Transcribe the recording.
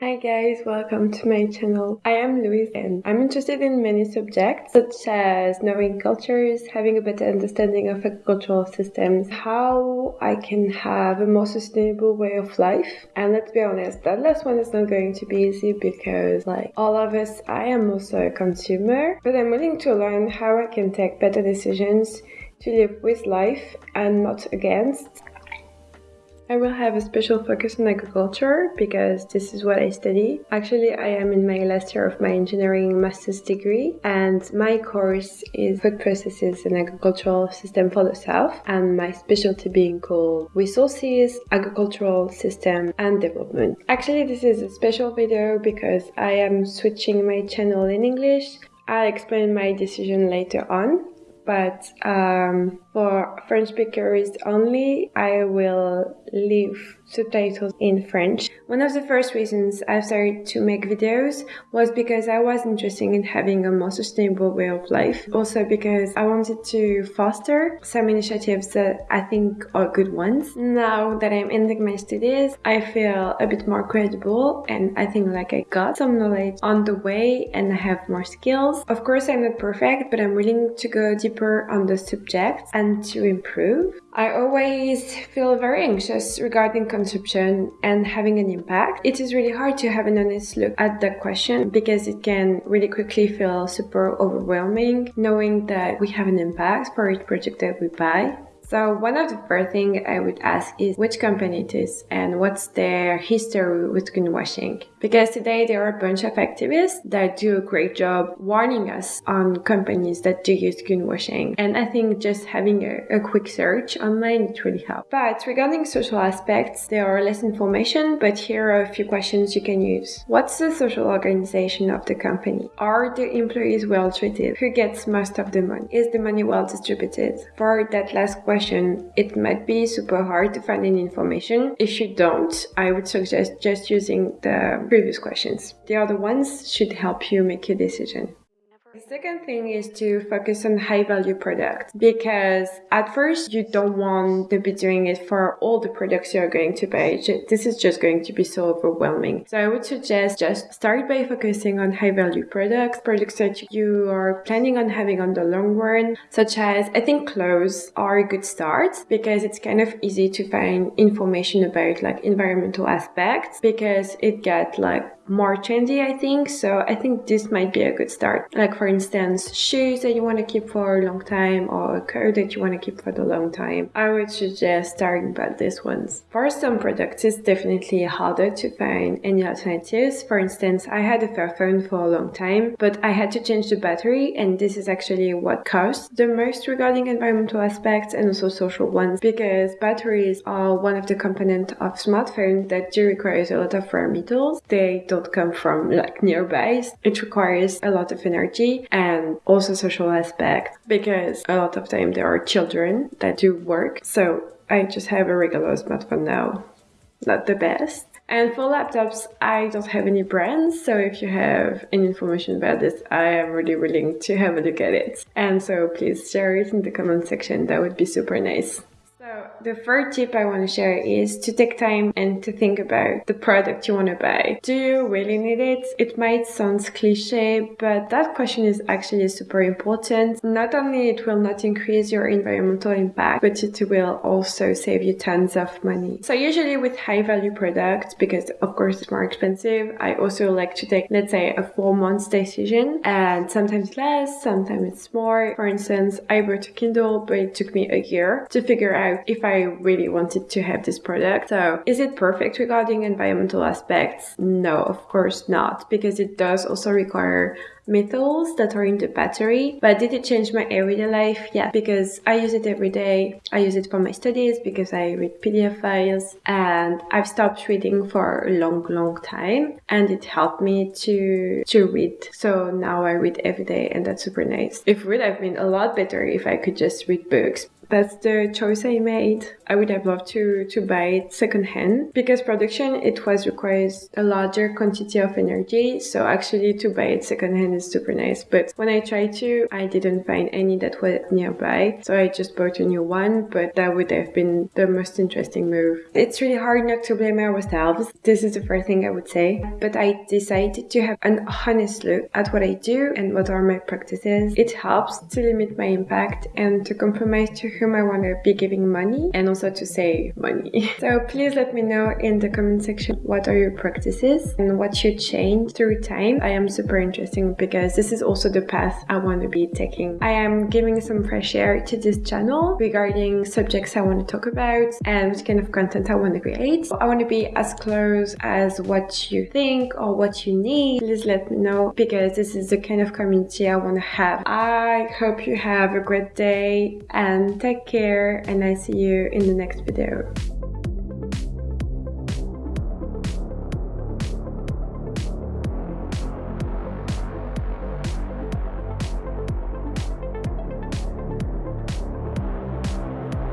Hi guys, welcome to my channel. I am Louise and I'm interested in many subjects such as knowing cultures, having a better understanding of agricultural systems, how I can have a more sustainable way of life. And let's be honest, that last one is not going to be easy because like all of us, I am also a consumer, but I'm willing to learn how I can take better decisions to live with life and not against. I will have a special focus on agriculture because this is what I study. Actually, I am in my last year of my engineering master's degree and my course is food processes and agricultural system for the south and my specialty being called resources, agricultural system and development. Actually, this is a special video because I am switching my channel in English. I'll explain my decision later on but um, for French speakers only, I will leave subtitles in French. One of the first reasons I started to make videos was because I was interested in having a more sustainable way of life. Also because I wanted to foster some initiatives that I think are good ones. Now that I'm ending my studies, I feel a bit more credible and I think like I got some knowledge on the way and I have more skills. Of course, I'm not perfect, but I'm willing to go deeper on the subject and to improve. I always feel very anxious regarding consumption and having an impact. It is really hard to have an honest look at that question because it can really quickly feel super overwhelming knowing that we have an impact for each project that we buy. So one of the first thing I would ask is which company it is and what's their history with greenwashing. Because today there are a bunch of activists that do a great job warning us on companies that do use greenwashing. And I think just having a, a quick search online it really helps. But regarding social aspects, there are less information, but here are a few questions you can use. What's the social organization of the company? Are the employees well treated? Who gets most of the money? Is the money well distributed? For that last question, question, it might be super hard to find any information. If you don't, I would suggest just using the previous questions. The other ones should help you make your decision. The second thing is to focus on high value products because at first you don't want to be doing it for all the products you're going to buy. This is just going to be so overwhelming. So I would suggest just start by focusing on high value products, products that you are planning on having on the long run, such as I think clothes are a good start because it's kind of easy to find information about like environmental aspects because it gets like more trendy, I think. So I think this might be a good start. Like for instance, shoes that you want to keep for a long time or a coat that you want to keep for the long time. I would suggest starting by these ones. For some products, it's definitely harder to find any alternatives. For instance, I had a Fairphone for a long time, but I had to change the battery and this is actually what costs the most regarding environmental aspects and also social ones because batteries are one of the components of smartphones that do require a lot of rare metals. They don't come from like nearby. It requires a lot of energy and also social aspect because a lot of time there are children that do work. So I just have a regular smartphone now. Not the best. And for laptops, I don't have any brands, so if you have any information about this, I am really willing to have a look at it. And so please share it in the comment section, that would be super nice. The third tip I want to share is to take time and to think about the product you want to buy. Do you really need it? It might sound cliche, but that question is actually super important. Not only it will not increase your environmental impact, but it will also save you tons of money. So usually with high value products, because of course it's more expensive, I also like to take, let's say a four months decision and sometimes less, sometimes it's more. For instance, I bought a Kindle, but it took me a year to figure out if I really wanted to have this product. So is it perfect regarding environmental aspects? No, of course not, because it does also require metals that are in the battery. But did it change my everyday life? Yeah, because I use it every day. I use it for my studies because I read PDF files and I've stopped reading for a long, long time and it helped me to, to read. So now I read every day and that's super nice. It would have been a lot better if I could just read books that's the choice I made. I would have loved to, to buy it secondhand because production, it was requires a larger quantity of energy. So actually to buy it secondhand is super nice. But when I tried to, I didn't find any that were nearby. So I just bought a new one, but that would have been the most interesting move. It's really hard not to blame ourselves. This is the first thing I would say. But I decided to have an honest look at what I do and what are my practices. It helps to limit my impact and to compromise to whom I want to be giving money and also to save money. so please let me know in the comment section what are your practices and what should change through time. I am super interesting because this is also the path I want to be taking. I am giving some fresh air to this channel regarding subjects I want to talk about and what kind of content I want to create. I want to be as close as what you think or what you need. Please let me know because this is the kind of community I want to have. I hope you have a great day and take care and I see you in the next video.